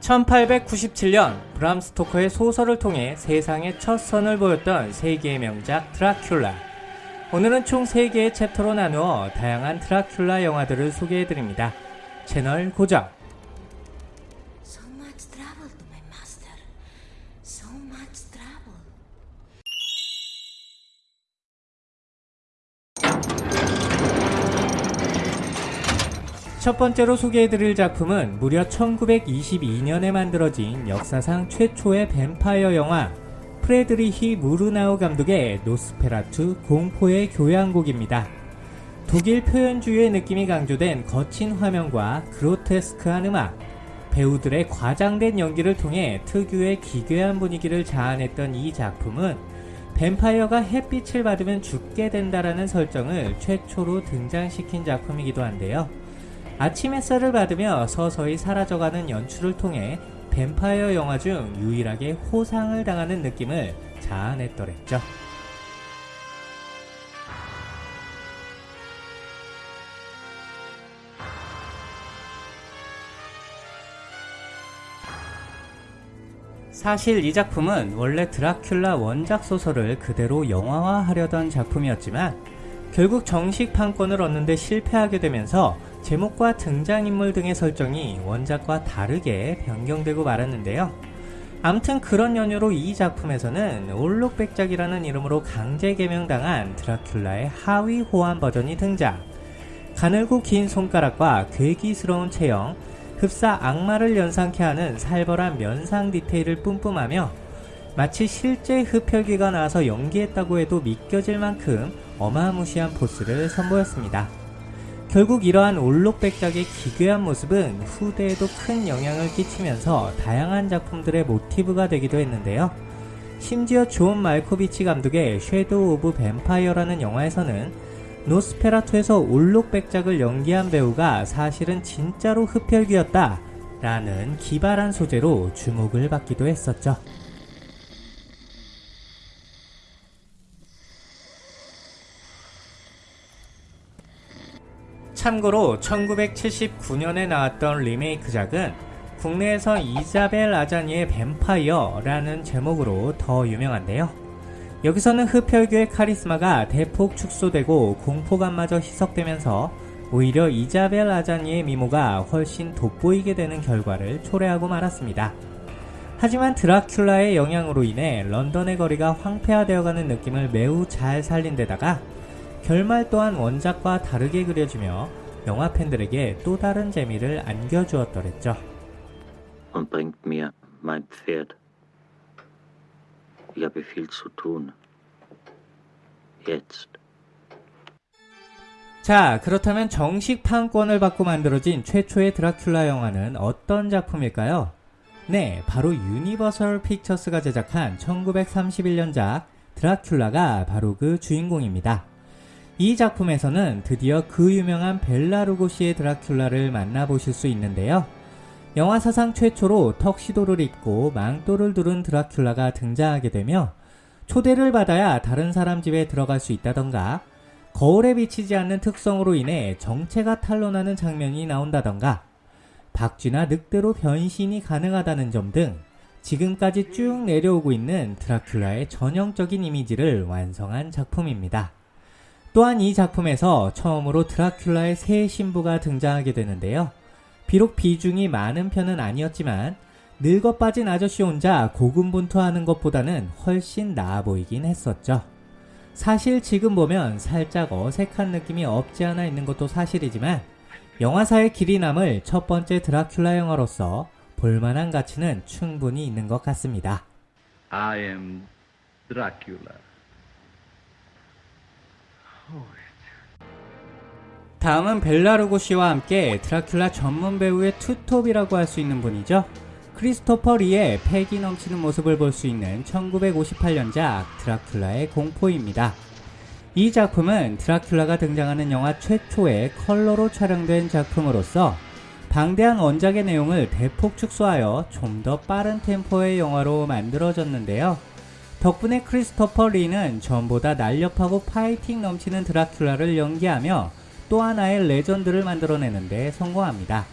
1897년 브람 스토커의 소설을 통해 세상에 첫 선을 보였던 세계의 명작 드라큘라. 오늘은 총 3개의 챕터로 나누어 다양한 드라큘라 영화들을 소개해드립니다. 채널 고정. 첫 번째로 소개해드릴 작품은 무려 1922년에 만들어진 역사상 최초의 뱀파이어 영화 프레드리히 무르나우 감독의 노스페라투 공포의 교향곡입니다. 독일 표현주의의 느낌이 강조된 거친 화면과 그로테스크한 음악, 배우들의 과장된 연기를 통해 특유의 기괴한 분위기를 자아냈던 이 작품은 뱀파이어가 햇빛을 받으면 죽게 된다라는 설정을 최초로 등장시킨 작품이기도 한데요. 아침 햇살을 받으며 서서히 사라져가는 연출을 통해 뱀파이어 영화 중 유일하게 호상을 당하는 느낌을 자아냈더랬죠. 사실 이 작품은 원래 드라큘라 원작 소설을 그대로 영화화하려던 작품이었지만 결국 정식 판권을 얻는데 실패하게 되면서 제목과 등장인물 등의 설정이 원작과 다르게 변경되고 말았는데요. 암튼 그런 연유로 이 작품에서는 올록백작이라는 이름으로 강제 개명당한 드라큘라의 하위 호환 버전이 등장. 가늘고 긴 손가락과 괴기스러운 체형, 흡사 악마를 연상케 하는 살벌한 면상 디테일을 뿜뿜하며 마치 실제 흡혈귀가 나와서 연기했다고 해도 믿겨질 만큼 어마무시한 force를 선보였습니다. 결국 이러한 올록백작의 기괴한 모습은 후대에도 큰 영향을 끼치면서 다양한 작품들의 모티브가 되기도 했는데요. 심지어 존 말코비치 감독의 Shadow of Vampire라는 영화에서는 노스페라투에서 올록백작을 연기한 배우가 사실은 진짜로 흡혈귀였다 라는 기발한 소재로 주목을 받기도 했었죠. 참고로 1979년에 나왔던 리메이크작은 국내에서 이자벨 아자니의 뱀파이어라는 제목으로 더 유명한데요. 여기서는 흡혈귀의 카리스마가 대폭 축소되고 공포감마저 희석되면서 오히려 이자벨 아자니의 미모가 훨씬 돋보이게 되는 결과를 초래하고 말았습니다. 하지만 드라큘라의 영향으로 인해 런던의 거리가 황폐화되어가는 느낌을 매우 잘 살린 데다가 결말 또한 원작과 다르게 그려지며 영화 팬들에게 또 다른 재미를 안겨주었더랬죠. und bringt mir mein Pferd. Ich habe viel zu tun. Jetzt. 자, 그렇다면 정식 판권을 받고 만들어진 최초의 드라큘라 영화는 어떤 작품일까요? 네, 바로 유니버설 픽처스가 제작한 1931년작 드라큘라가 바로 그 주인공입니다. 이 작품에서는 드디어 그 유명한 벨라 루고시의 드라큘라를 만나보실 수 있는데요. 영화 사상 최초로 턱시도를 입고 망토를 두른 드라큘라가 등장하게 되며 초대를 받아야 다른 사람 집에 들어갈 수 있다던가 거울에 비치지 않는 특성으로 인해 정체가 탄로나는 장면이 나온다던가 박쥐나 늑대로 변신이 가능하다는 점 등 지금까지 쭉 내려오고 있는 드라큘라의 전형적인 이미지를 완성한 작품입니다. 또한 이 작품에서 처음으로 드라큘라의 새 신부가 등장하게 되는데요. 비록 비중이 많은 편은 아니었지만 늙어 빠진 아저씨 혼자 고군분투하는 것보다는 훨씬 나아 보이긴 했었죠. 사실 지금 보면 살짝 어색한 느낌이 없지 않아 있는 것도 사실이지만 영화사의 길이 남을 첫 번째 드라큘라 영화로서 볼만한 가치는 충분히 있는 것 같습니다. I am Dracula. 다음은 벨라루고 씨와 함께 드라큘라 전문 배우의 투톱이라고 할 수 있는 분이죠. 크리스토퍼 리의 패기 넘치는 모습을 볼 수 있는 1958년작 드라큘라의 공포입니다. 이 작품은 드라큘라가 등장하는 영화 최초의 컬러로 촬영된 작품으로서 방대한 원작의 내용을 대폭 축소하여 좀 더 빠른 템포의 영화로 만들어졌는데요. 덕분에 크리스토퍼 리는 전보다 날렵하고 파이팅 넘치는 드라큘라를 연기하며 또 하나의 legend를 만들어내는데 성공합니다.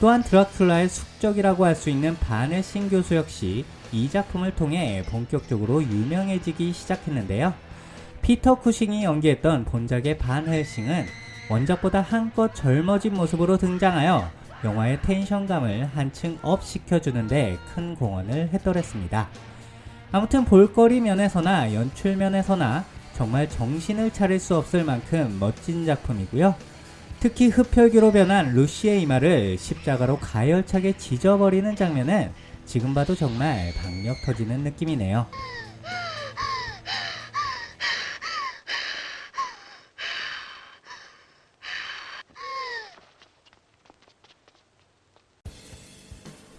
또한 드라큘라의 숙적이라고 할 수 있는 반 헬싱 교수 역시 이 작품을 통해 본격적으로 유명해지기 시작했는데요. 피터 쿠싱이 연기했던 본작의 반 헬싱은 원작보다 한껏 젊어진 모습으로 등장하여 영화의 tension감을 한층 up 시켜주는데 큰 공헌을 했더랬습니다. 아무튼 볼거리 면에서나 연출 면에서나 정말 정신을 차릴 수 없을 만큼 멋진 작품이고요. 특히 흡혈귀로 변한 루시의 이마를 십자가로 가열차게 지져버리는 장면은 지금 봐도 정말 박력 터지는 느낌이네요.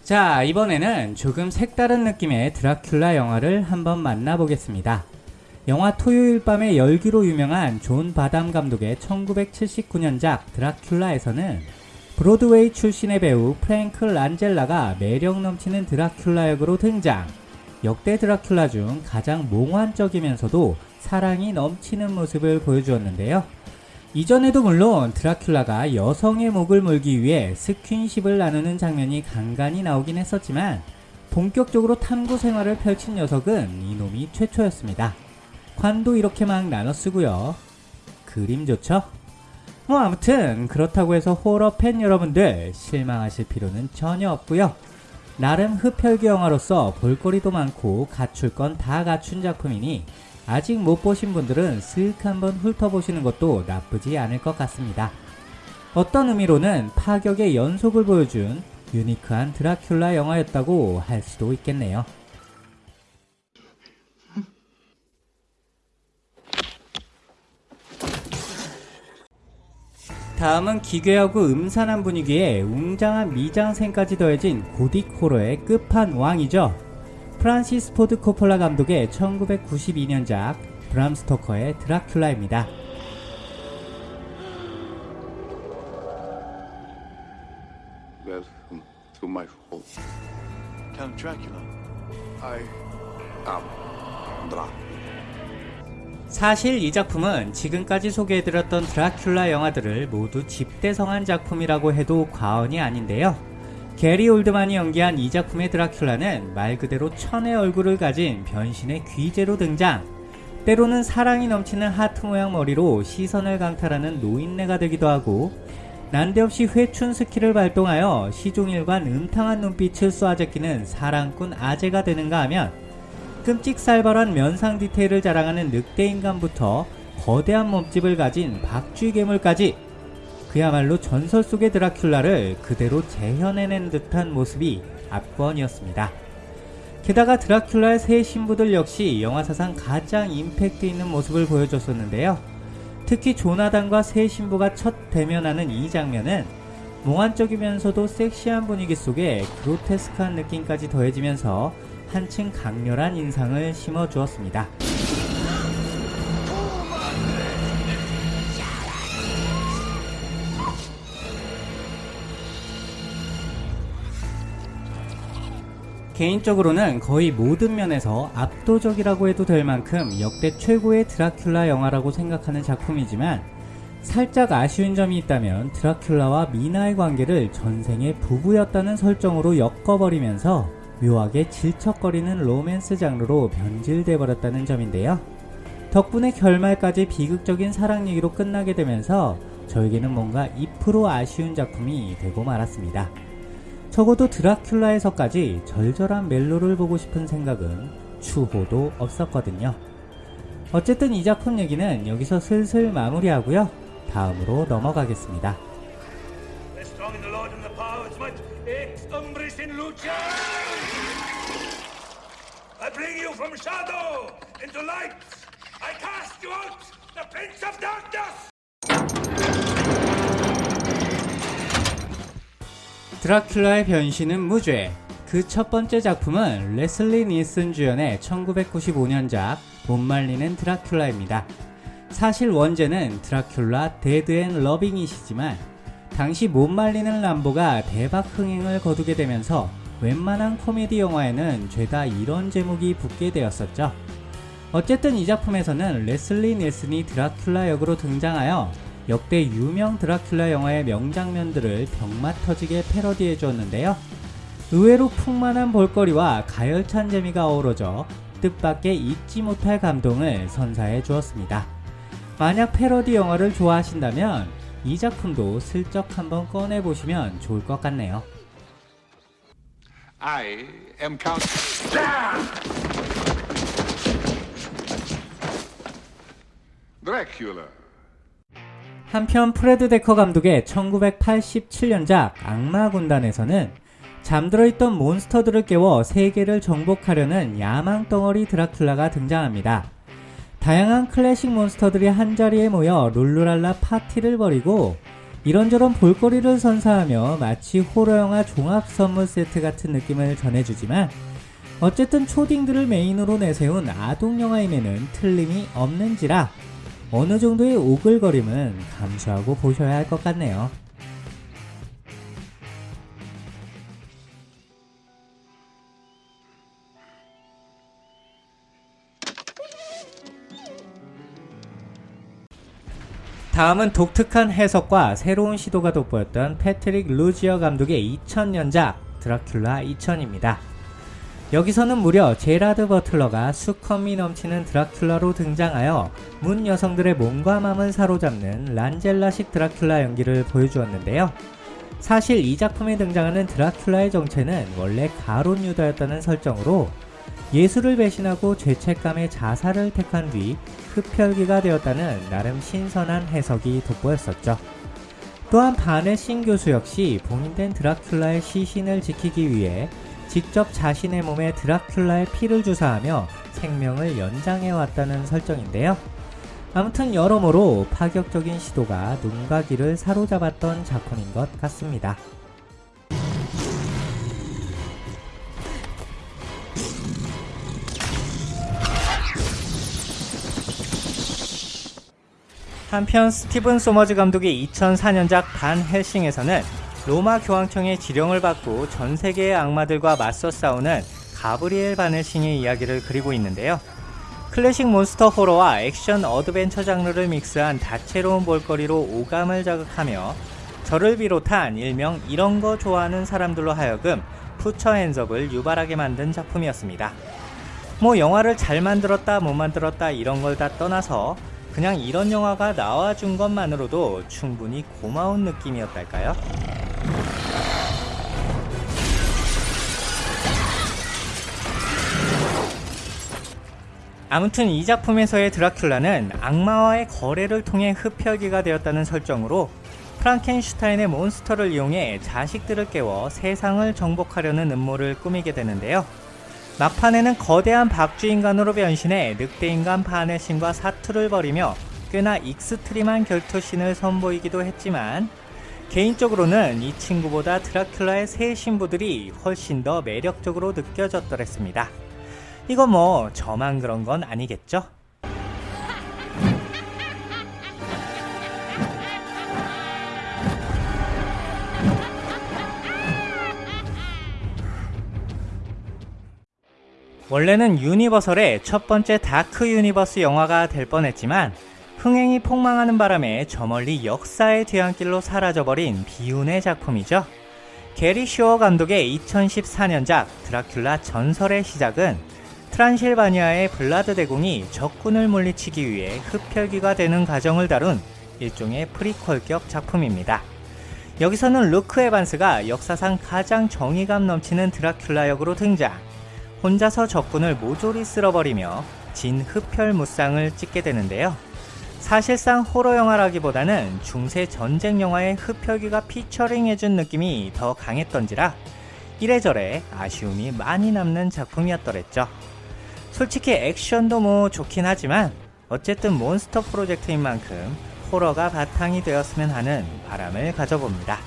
자, 이번에는 조금 색다른 느낌의 드라큘라 영화를 한번 만나보겠습니다. 영화 토요일 밤의 열기로 유명한 존 바담 감독의 1979년작 드라큘라에서는 브로드웨이 출신의 배우 프랭크 란젤라가 매력 넘치는 드라큘라 역으로 등장. 역대 드라큘라 중 가장 몽환적이면서도 사랑이 넘치는 모습을 보여주었는데요. 이전에도 물론 드라큘라가 여성의 목을 물기 위해 스킨십을 나누는 장면이 간간히 나오긴 했었지만 본격적으로 탐구 생활을 펼친 녀석은 이놈이 최초였습니다. 관도 이렇게 막 나눠 쓰고요. 그림 좋죠? 뭐 아무튼 그렇다고 해서 호러 팬 여러분들 실망하실 필요는 전혀 없고요. 나름 흡혈귀 영화로서 볼거리도 많고 갖출 건 다 갖춘 작품이니 아직 못 보신 분들은 쓱 한번 훑어보시는 것도 나쁘지 않을 것 같습니다. 어떤 의미로는 파격의 연속을 보여준 unique한 드라큘라 영화였다고 할 수도 있겠네요. 다음은 기괴하고 음산한 분위기에 웅장한 미장센까지 더해진 고딕 호러의 끝판왕이죠. 프란시스 포드 코폴라 감독의 1992년작 브람 스토커의 드라큘라입니다. Welcome to my home. Count Dracula. I am Dracula. 사실 이 작품은 지금까지 소개해드렸던 드라큘라 영화들을 모두 집대성한 작품이라고 해도 과언이 아닌데요. 게리 올드만이 연기한 이 작품의 드라큘라는 말 그대로 천의 얼굴을 가진 변신의 귀재로 등장. 때로는 사랑이 넘치는 하트 모양 머리로 시선을 강탈하는 노인네가 되기도 하고 난데없이 회춘 skill을 발동하여 시종일관 음탕한 눈빛을 쏘아제끼는 사랑꾼 아재가 되는가 하면 끔찍살벌한 면상 디테일을 자랑하는 늑대인간부터 거대한 몸집을 가진 박쥐 괴물까지 그야말로 전설 속의 드라큘라를 그대로 재현해낸 듯한 모습이 압권이었습니다. 게다가 드라큘라의 세 신부들 역시 영화 사상 가장 임팩트 있는 모습을 보여줬었는데요. 특히 조나단과 새 신부가 첫 대면하는 이 장면은 몽환적이면서도 섹시한 분위기 속에 그로테스크한 느낌까지 더해지면서 한층 강렬한 인상을 심어주었습니다. 개인적으로는 거의 모든 면에서 압도적이라고 해도 될 만큼 역대 최고의 드라큘라 영화라고 생각하는 작품이지만 살짝 아쉬운 점이 있다면 드라큘라와 미나의 관계를 전생의 부부였다는 설정으로 엮어버리면서 묘하게 질척거리는 로맨스 장르로 변질돼 버렸다는 점인데요. 덕분에 결말까지 비극적인 사랑 얘기로 끝나게 되면서 저에게는 뭔가 2% 아쉬운 작품이 되고 말았습니다. 적어도 드라큘라에서까지 절절한 멜로를 보고 싶은 생각은 추호도 없었거든요. 어쨌든 이 작품 얘기는 여기서 슬슬 마무리하고요. 다음으로 넘어가겠습니다. 드라큘라의 변신은 무죄. 그 첫 번째 작품은 레슬리 니슨 주연의 1995년작 못 말리는 드라큘라입니다. 사실 원제는 드라큘라 Dead and Loving It이지만 당시 못 말리는 람보가 대박 흥행을 거두게 되면서 웬만한 코미디 영화에는 죄다 이런 제목이 붙게 되었었죠. 어쨌든 이 작품에서는 레슬리 닐슨이 드라큘라 역으로 등장하여 역대 유명 드라큘라 영화의 명장면들을 병맛 터지게 패러디해 주었는데요. 의외로 풍만한 볼거리와 가열찬 재미가 어우러져 뜻밖의 잊지 못할 감동을 선사해 주었습니다. 만약 패러디 영화를 좋아하신다면 이 작품도 슬쩍 한번 꺼내 보시면 좋을 것 같네요. I am Count. Dracula. 한편 프레드 데커 감독의 1987년작 악마 군단에서는 잠들어 있던 몬스터들을 깨워 세계를 정복하려는 야망 덩어리 드라큘라가 등장합니다. 다양한 클래식 몬스터들이 한자리에 모여 룰루랄라 파티를 벌이고 이런저런 볼거리를 선사하며 마치 호러 영화 종합 선물 세트 같은 느낌을 전해주지만 어쨌든 초딩들을 메인으로 내세운 아동 영화임에는 틀림이 없는지라 어느 정도의 오글거림은 감수하고 보셔야 할 것 같네요. 다음은 독특한 해석과 새로운 시도가 돋보였던 패트릭 루지어 감독의 2000년작 드라큘라 2000입니다. 여기서는 무려 제라드 버틀러가 수컷미 넘치는 드라큘라로 등장하여 문 여성들의 몸과 마음을 사로잡는 란젤라식 드라큘라 연기를 보여주었는데요. 사실 이 작품에 등장하는 드라큘라의 정체는 원래 가론 유다였다는 설정으로 예수를 배신하고 죄책감에 자살을 택한 뒤 흡혈귀가 되었다는 나름 신선한 해석이 돋보였었죠. 또한 반의 신 교수 역시 봉인된 드라큘라의 시신을 지키기 위해 직접 자신의 몸에 드라큘라의 피를 주사하며 생명을 연장해 왔다는 설정인데요. 아무튼 여러모로 파격적인 시도가 눈과 귀를 사로잡았던 작품인 것 같습니다. 한편 스티븐 소머즈 감독의 2004년작 반 헬싱에서는 로마 교황청의 지령을 받고 전 세계의 악마들과 맞서 싸우는 가브리엘 반 헬싱의 이야기를 그리고 있는데요. 클래식 몬스터 호러와 액션 adventure 장르를 mix한 다채로운 볼거리로 오감을 자극하며 저를 비롯한 일명 이런 거 좋아하는 사람들로 하여금 put your hands up을 유발하게 만든 작품이었습니다. 뭐 영화를 잘 만들었다 못 만들었다 이런 걸 다 떠나서 그냥 이런 영화가 나와준 것만으로도 충분히 고마운 느낌이었달까요? 아무튼 이 작품에서의 드라큘라는 악마와의 거래를 통해 흡혈귀가 되었다는 설정으로 프랑켄슈타인의 몬스터를 이용해 자식들을 깨워 세상을 정복하려는 음모를 꾸미게 되는데요. 막판에는 거대한 박쥐인간으로 변신해 늑대인간 반 헬싱과 사투를 벌이며 꽤나 extreme한 결투신을 선보이기도 했지만 개인적으로는 이 친구보다 드라큘라의 새 신부들이 훨씬 더 매력적으로 느껴졌더랬습니다. 이거 뭐 저만 그런 건 아니겠죠? 원래는 유니버설의 첫 번째 다크 유니버스 영화가 될 뻔했지만 흥행이 폭망하는 바람에 저 멀리 역사의 뒤안길로 사라져버린 비운의 작품이죠. 게리 쇼어 감독의 2014년작 드라큘라 전설의 시작은 트란실바니아의 블라드 대공이 적군을 물리치기 위해 흡혈귀가 되는 과정을 다룬 일종의 prequel격 작품입니다. 여기서는 루크 에반스가 역사상 가장 정의감 넘치는 드라큘라 역으로 등장. 혼자서 적군을 모조리 쓸어버리며 진 흡혈 무쌍을 찍게 되는데요. 사실상 호러 영화라기보다는 중세 전쟁 영화의 흡혈귀가 피처링해준 느낌이 더 강했던지라 이래저래 아쉬움이 많이 남는 작품이었더랬죠. 솔직히 액션도 뭐 좋긴 하지만 어쨌든 몬스터 프로젝트인 만큼 호러가 바탕이 되었으면 하는 바람을 가져봅니다.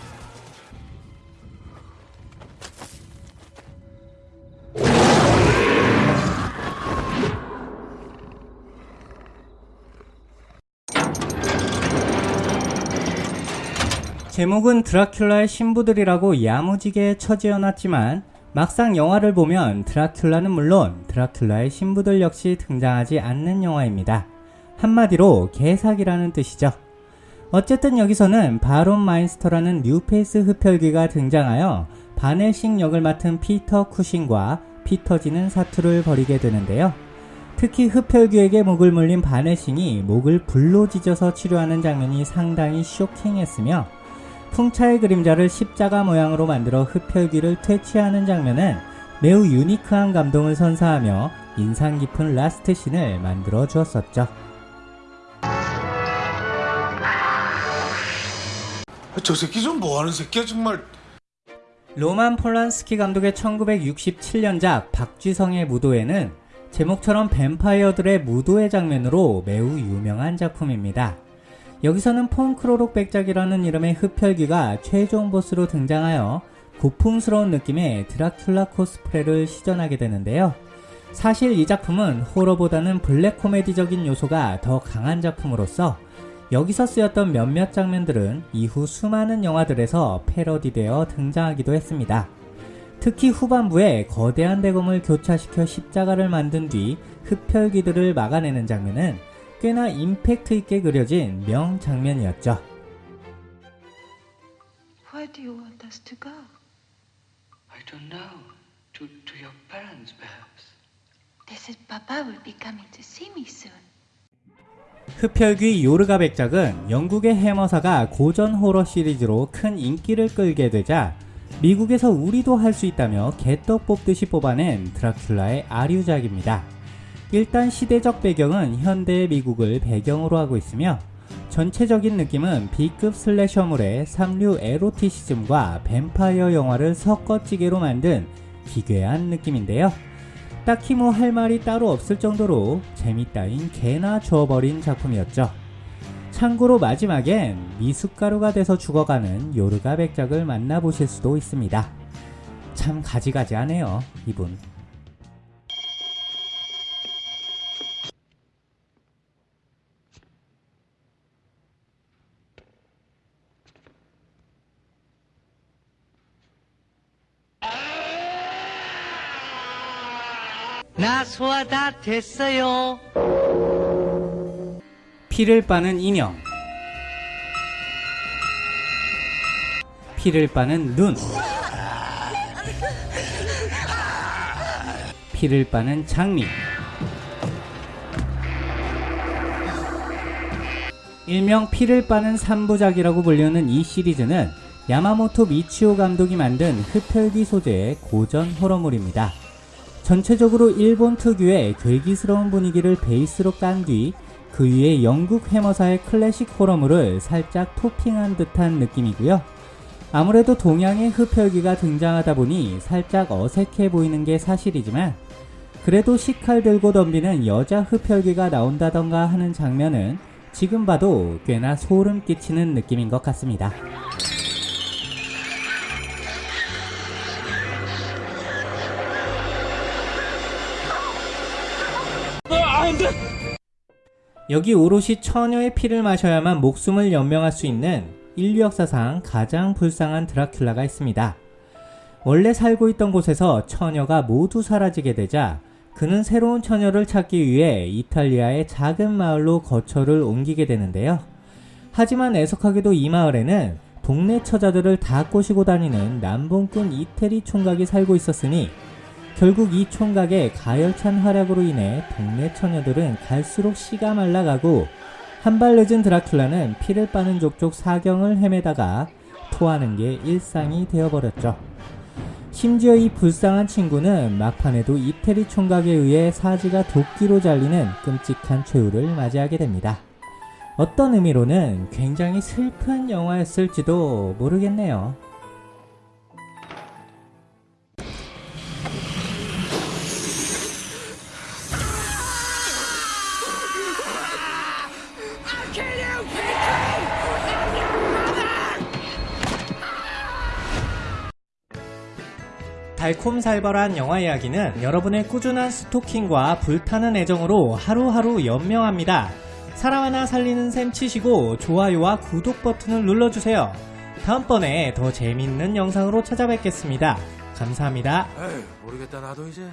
제목은 드라큘라의 신부들이라고 야무지게 처지어 놨지만 막상 영화를 보면 드라큘라는 물론 드라큘라의 신부들 역시 등장하지 않는 영화입니다. 한마디로 개사기라는 뜻이죠. 어쨌든 여기서는 바론 마인스터라는 뉴페이스 흡혈귀가 등장하여 반 헬싱 역을 맡은 피터 쿠싱과 피 터지는 사투를 벌이게 되는데요. 특히 흡혈귀에게 목을 물린 반 헬싱이 목을 불로 지져서 치료하는 장면이 상당히 쇼킹했으며 풍차의 그림자를 십자가 모양으로 만들어 흡혈귀를 퇴치하는 장면은 매우 unique한 감동을 선사하며 인상 깊은 라스트 씬을 만들어 주었었죠. 저 새끼 좀 뭐하는 새끼야 정말. 로만 폴란스키 감독의 1967년작 박쥐성의 무도회는 제목처럼 뱀파이어들의 무도회 장면으로 매우 유명한 작품입니다. 여기서는 폰 크로록 백작이라는 이름의 흡혈귀가 최종 보스로 등장하여 고풍스러운 느낌의 드라큘라 코스프레를 시전하게 되는데요. 사실 이 작품은 호러보다는 블랙 코미디적인 요소가 더 강한 작품으로서 여기서 쓰였던 몇몇 장면들은 이후 수많은 영화들에서 패러디되어 등장하기도 했습니다. 특히 후반부에 거대한 대검을 교차시켜 십자가를 만든 뒤 흡혈귀들을 막아내는 장면은 꽤나 임팩트 있게 그려진 명장면이었죠. Where do you want us to go? I don't know. To, to your parents, perhaps. They said Papa will be coming to see me soon. 흡혈귀 요르가 백작은 영국의 해머사가 고전 호러 시리즈로 큰 인기를 끌게 되자 미국에서 우리도 할 수 있다며 개떡 뽑듯이 뽑아낸 드라큘라의 아류작입니다. 일단 시대적 배경은 현대의 미국을 배경으로 하고 있으며 전체적인 느낌은 B급 슬래셔물의 삼류 에로티시즘과 뱀파이어 영화를 섞어찌개로 만든 기괴한 느낌인데요. 딱히 뭐 할 말이 따로 없을 정도로 재밌다인 개나 줘버린 작품이었죠. 참고로 마지막엔 미숫가루가 돼서 죽어가는 요르가 백작을 만나보실 수도 있습니다. 참 가지가지하네요, 이분. 나 소화 다 됐어요. 피를 빠는 인형 피를 빠는 눈 피를 빠는 장미 일명 피를 빠는 3부작이라고 불리는 이 시리즈는 야마모토 미치오 감독이 만든 흡혈귀 소재의 고전 호러물입니다. 전체적으로 일본 특유의 괴기스러운 분위기를 베이스로 깐 뒤 그 위에 영국 해머사의 클래식 호러물을 살짝 토핑한 듯한 느낌이고요. 아무래도 동양의 흡혈귀가 등장하다 보니 살짝 어색해 보이는 게 사실이지만 그래도 식칼 들고 덤비는 여자 흡혈귀가 나온다던가 하는 장면은 지금 봐도 꽤나 소름 끼치는 느낌인 것 같습니다. 여기 오롯이 처녀의 피를 마셔야만 목숨을 연명할 수 있는 인류 역사상 가장 불쌍한 드라큘라가 있습니다. 원래 살고 있던 곳에서 처녀가 모두 사라지게 되자 그는 새로운 처녀를 찾기 위해 이탈리아의 작은 마을로 거처를 옮기게 되는데요. 하지만 애석하게도 이 마을에는 동네 처자들을 다 꼬시고 다니는 남봉꾼 이태리 총각이 살고 있었으니 결국 이 총각의 가열찬 활약으로 인해 동네 처녀들은 갈수록 씨가 말라가고 한발 늦은 드라큘라는 피를 빠는 족족 사경을 헤매다가 토하는 게 일상이 되어버렸죠. 심지어 이 불쌍한 친구는 막판에도 이태리 총각에 의해 사지가 도끼로 잘리는 끔찍한 최후를 맞이하게 됩니다. 어떤 의미로는 굉장히 슬픈 영화였을지도 모르겠네요. 달콤살벌한 영화 이야기는 여러분의 꾸준한 스토킹과 불타는 애정으로 하루하루 연명합니다. 사람 하나 살리는 셈 치시고 좋아요와 구독 버튼을 눌러주세요. 다음번에 더 재밌는 영상으로 찾아뵙겠습니다. 감사합니다. 에이, 모르겠다 나도 이제.